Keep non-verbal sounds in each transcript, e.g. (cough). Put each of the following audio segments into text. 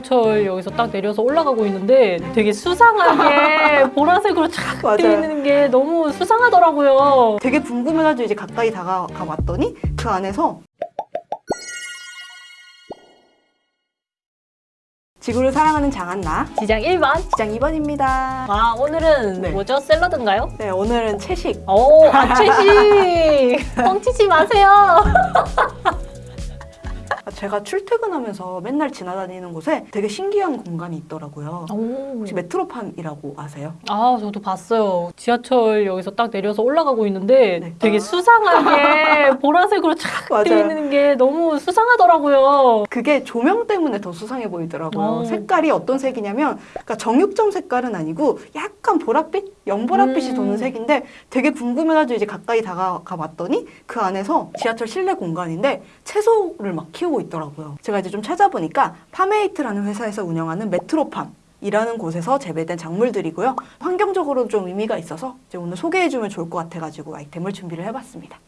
지하철역에서 딱 내려서 올라가고 있는데 되게 수상하게 (laughs) 보라색으로. 되어 있는 게 너무 수상하더라고요. 되게 궁금해가지고 이제 가까이 다가가 봤더니 그 안에서 지구를 사랑하는 장한나 지장 1번. 지장 2번입니다. 아 오늘은 네. 뭐죠? 샐러드인가요? 네, 오늘은 채식. 오, 아 채식! (laughs) 뻥치지 마세요! (laughs) 제가 출퇴근하면서 맨날 지나다니는 곳에 되게 신기한 공간이 있더라고요. 오. 혹시 메트로팜이라고 아세요? 아, 저도 봤어요. 지하철역에서 딱 내려서 올라가고 있는데 네. 되게 수상하게 (laughs) 보라색으로 쫙 맞아요. 되어 있는 게 너무 수상하더라고요. 그게 조명 때문에 더 수상해 보이더라고요. 오. 색깔이 어떤 색이냐면 그러니까 정육점 색깔은 아니고 약간 보랏빛? 연보랏빛이 음. 도는 색인데 되게 궁금해가지고 이제 가까이 다가가 봤더니 그 안에서 지하철 실내 공간인데 채소를 막 키우고 있 더라고요. 제가 이제 좀 찾아보니까 파메이트라는 회사에서 운영하는 메트로팜 이라는 곳에서 재배된 작물들이고요. 환경적으로 좀 의미가 있어서 이제 오늘 소개해주면 좋을 것 같아가지고 아이템을 준비를 해봤습니다.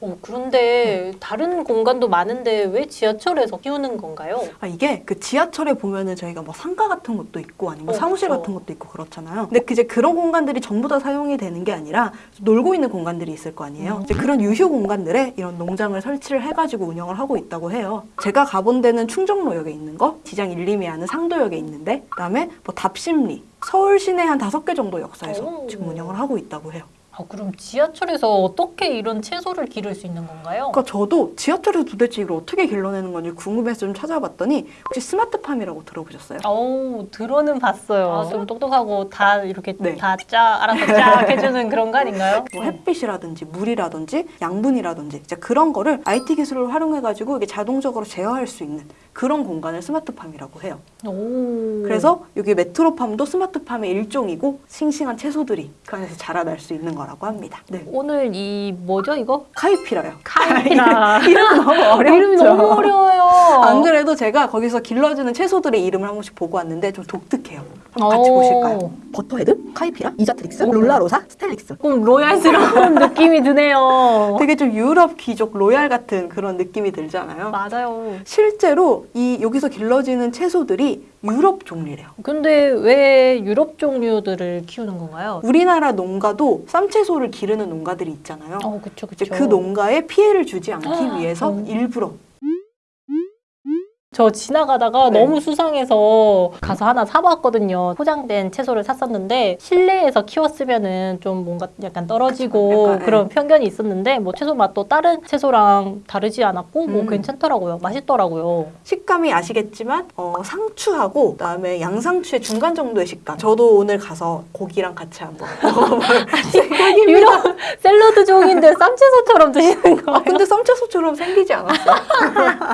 어, 그런데 다른 공간도 많은데 왜 지하철에서 키우는 건가요? 아 이게 그 지하철에 보면은 저희가 뭐 상가 같은 것도 있고 아니면 어, 사무실 그쵸. 같은 것도 있고 그렇잖아요. 근데 그 이제 그런 공간들이 전부 다 사용이 되는 게 아니라 놀고 있는 공간들이 있을 거 아니에요. 음. 이제 그런 유휴 공간들에 이런 농장을 설치를 해가지고 운영을 하고 있다고 해요. 제가 가본 데는 충정로역에 있는 거, 지장 1, 2미 하는 상도역에 있는데, 그다음에 뭐 답심리, 서울 시내 한 다섯 개 정도 역사에서 오. 지금 운영을 하고 있다고 해요. 아, 그럼 지하철에서 어떻게 이런 채소를 기를 수 있는 건가요? 그러니까 저도 지하철에서 도대체 이걸 어떻게 길러내는 건지 궁금해서 좀 찾아봤더니 혹시 스마트팜이라고 들어보셨어요? 오, 들어는 봤어요. 아, 좀 똑똑하고 다 이렇게 네. 다 짜, 알아서 쫙 (laughs) 해주는 그런 거 아닌가요? 뭐 햇빛이라든지 물이라든지 양분이라든지 이제 그런 거를 IT 기술을 활용해가지고 이게 자동적으로 제어할 수 있는 그런 공간을 스마트팜이라고 해요. 오. 그래서 여기 메트로팜도 스마트팜의 일종이고 싱싱한 채소들이 그 안에서 자라날 수 있는 거라고 합니다. 네. 오늘 이 뭐죠 이거? 카이피라요. 카이피라. (laughs) 이름 너무 어렵죠. 이름이 너무 어려워요. 안 그래도 제가 거기서 길러주는 채소들의 이름을 한 번씩 보고 왔는데 좀 독특해요. 한번 같이 오. 보실까요? 버터헤드, 카이피라, 이자트릭스, 롤라로사, 스텔릭스. 조금 royal스러운 (laughs) 느낌이 드네요. 되게 좀 유럽 귀족 royal 같은 그런 느낌이 들잖아요. 맞아요. 실제로 이 여기서 길러지는 채소들이 유럽 종류래요. 근데 왜 유럽 종류들을 키우는 건가요? 우리나라 농가도 쌈채소를 기르는 농가들이 있잖아요. 어, 그쵸, 그쵸. 그 농가에 피해를 주지 않기 위해서 음. 일부러 저 지나가다가 네. 너무 수상해서 가서 하나 사봤거든요. 포장된 채소를 샀었는데 실내에서 키웠으면은 좀 뭔가 약간 떨어지고 약간, 그런 편견이 있었는데 뭐 채소 맛도 다른 채소랑 다르지 않았고 뭐 음. 괜찮더라고요. 맛있더라고요. 식감이 아시겠지만 어, 상추하고 그다음에 양상추의 중간 정도의 식감. 저도 오늘 가서 고기랑 같이 한번 먹어볼 생각입니다. 유럽 샐러드 종인데 쌈채소처럼 드시는 거예요? 아, 근데 쌈채소처럼 생기지 않았어요.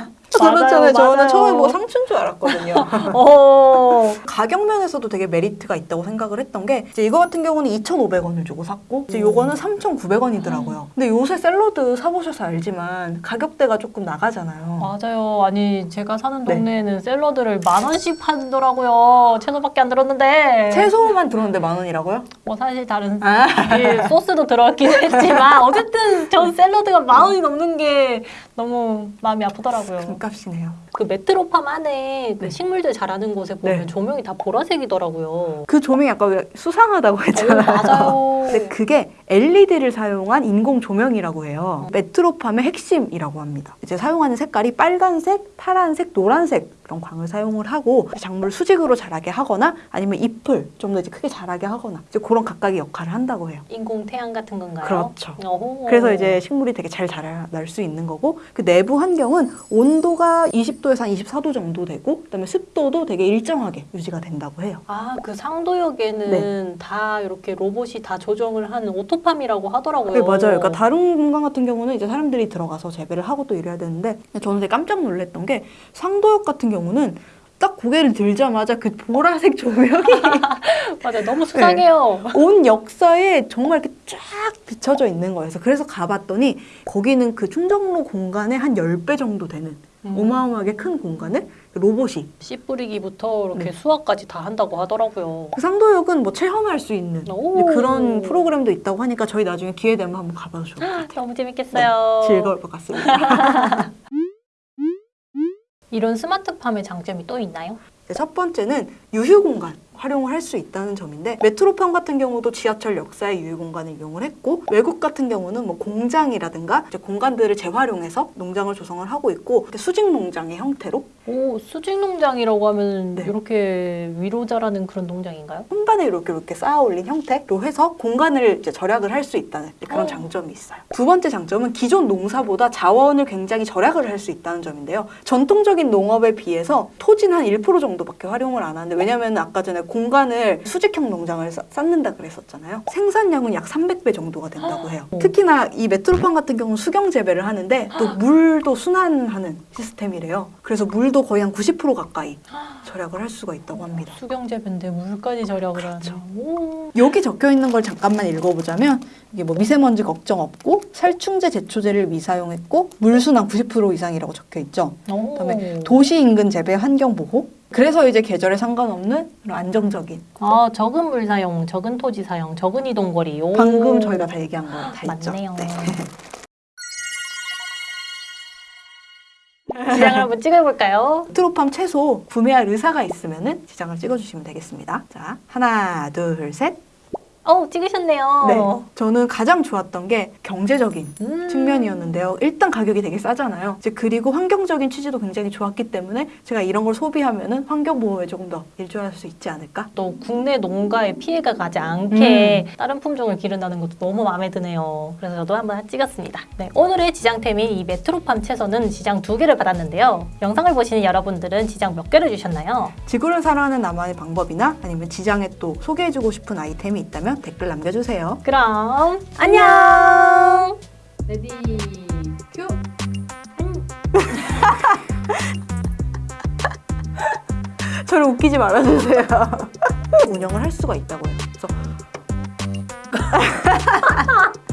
(laughs) 그렇잖아요. 저는 맞아요. 처음 상추인 줄 알았거든요. (laughs) 어. 가격 면에서도 되게 메리트가 있다고 생각을 했던 게 이제 이거 같은 경우는 2,500원을 주고 샀고 이제 요거는 3,900원이더라고요. 근데 요새 샐러드 사보셔서 알지만 가격대가 조금 나가잖아요. 맞아요. 아니 제가 사는 네. 동네에는 샐러드를 만 원씩 팔더라고요. 채소밖에 안 들었는데. 채소만 들었는데 만 원이라고요? 뭐 사실 다른 아. 예, 소스도 들어갔긴 했지만 어쨌든 전 샐러드가 만 원이 넘는 게 너무 마음이 아프더라고요. (laughs) 금값이네요. 그 메트로팜 안에 그 네. 식물들 자라는 곳에 보면 네. 조명이 다 보라색이더라고요. 그 조명이 아까 왜 수상하다고 어, 했잖아요. 맞아요. (laughs) 근데 그게 LED를 사용한 인공 조명이라고 해요. 메트로팜의 핵심이라고 합니다. 이제 사용하는 색깔이 빨간색, 파란색, 노란색 그런 광을 사용을 하고 작물 수직으로 자라게 하거나 아니면 잎을 좀 더 이제 크게 자라게 하거나 이제 그런 각각의 역할을 한다고 해요. 인공 태양 같은 건가요? 그렇죠. 어허. 그래서 이제 식물이 되게 잘 자랄 수 있는 거고 그 내부 환경은 온도가 20 도에서 한 24도 정도 되고 그다음에 습도도 되게 일정하게 유지가 된다고 해요. 아, 그 상도역에는 네. 다 이렇게 로봇이 다 조정을 하는 오토팜이라고 하더라고요. 네, 맞아요. 그러니까 다른 공간 같은 경우는 이제 사람들이 들어가서 재배를 하고 또 이래야 되는데 저는 되게 깜짝 놀랐던 게 상도역 같은 경우는 딱 고개를 들자마자 그 보라색 조명이 (laughs) 맞아요. 너무 수상해요. 온 역사에 정말 이렇게 쫙 비춰져 있는 거예요. 그래서 가봤더니 거기는 그 충정로 공간의 한 10배 정도 되는 음. 어마어마하게 큰 공간을 로봇이 씨 뿌리기부터 이렇게 네. 수확까지 다 한다고 하더라고요. 그 상도역은 뭐 체험할 수 있는 그런 프로그램도 있다고 하니까 저희 나중에 기회 되면 한번 가봐도 좋을 것 같아요. 너무 재밌겠어요. 즐거울 것 같습니다. (laughs) 이런 스마트팜의 장점이 또 있나요? 네, 첫 번째는 유휴 공간 활용을 할 수 있다는 점인데 메트로팜 같은 경우도 지하철 역사의 유휴 공간을 이용을 했고 외국 같은 경우는 뭐 공장이라든가 공간들을 재활용해서 농장을 조성을 하고 있고 수직 농장의 형태로 오, 수직 농장이라고 하면 네. 이렇게 위로 자라는 그런 농장인가요? 혼반에 이렇게 이렇게 쌓아 올린 형태로 해서 공간을 이제 절약을 할 수 있다는 그런 어. 장점이 있어요. 두 번째 장점은 기존 농사보다 자원을 굉장히 절약을 할 수 있다는 점인데요. 전통적인 농업에 비해서 토지는 한1% 정도밖에 활용을 안 하는데 왜냐면 아까 전에 공간을 수직형 농장을 쌓- 쌓는다 그랬었잖아요. 생산량은 약 300배 정도가 된다고 해요. 어. 특히나 이 메트로팜 같은 경우는 수경 재배를 하는데 또 물도 순환하는 시스템이래요. 그래서 물도 거의 한 90% 가까이 절약을 할 수가 있다고 합니다. 수경 재배인데 물까지 절약을 그렇죠. 여기 적혀 있는 걸 잠깐만 읽어보자면 이게 뭐 미세먼지 걱정 없고 살충제 제초제를 미사용했고 물순환 90% 이상이라고 적혀 있죠. 오. 그다음에 도시 인근 재배 환경 보호. 그래서 이제 계절에 상관없는 그런 안정적인 아, 적은 물 사용, 적은 토지 사용, 적은 이동 거리. 오. 방금 저희가 다 얘기한 거 다 있죠. 맞네요. 네. (laughs) 지장을 한번 찍어볼까요? 트로팜 채소 구매할 의사가 있으면 은 지장을 찍어주시면 되겠습니다. 자 하나 둘 셋. 어, 찍으셨네요. 네. 저는 가장 좋았던 게 경제적인 음. 측면이었는데요. 일단 가격이 되게 싸잖아요. 이제 그리고 환경적인 취지도 굉장히 좋았기 때문에 제가 이런 걸 소비하면 은 환경 보호에 조금 더 일조할 수 있지 않을까? 또 국내 농가에 피해가 가지 않게 음. 다른 품종을 기른다는 것도 너무 마음에 드네요. 그래서 저도 한번 찍었습니다. 네, 오늘의 지장템인 이 메트로팜 채소는 지장 두 개를 받았는데요. 영상을 보시는 여러분들은 지장 몇 개를 주셨나요? 지구를 살아가는 나만의 방법이나 아니면 지장에 또 소개해주고 싶은 아이템이 있다 면 댓글 남겨주세요. 그럼 안녕. Ready cue! (laughs) 저를 웃기지 말아주세요. (laughs) 운영을 할 수가 있다고요. 그래서 (laughs)